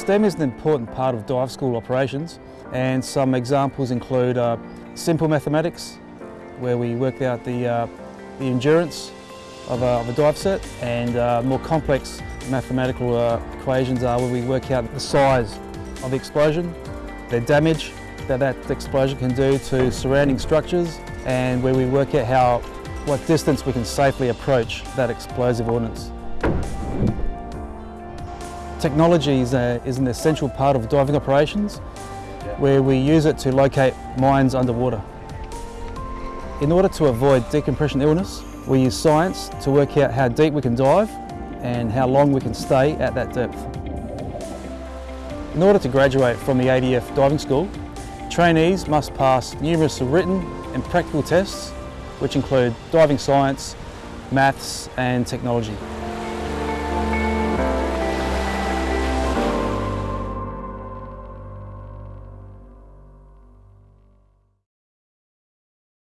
STEM is an important part of dive school operations and some examples include uh, simple mathematics where we work out the, uh, the endurance of a, of a, dive set and uh, more complex mathematical uh, equations are where we work out the size of the explosion, the damage that that explosion can do to surrounding structures and where we work out how, what distance we can safely approach that explosive ordnance. Technology is, a, is an essential part of diving operations where we use it to locate mines underwater. In order to avoid decompression illness, we use science to work out how deep we can dive and how long we can stay at that depth. In order to graduate from the ADF diving school, trainees must pass numerous written and practical tests which include diving science, maths and technology.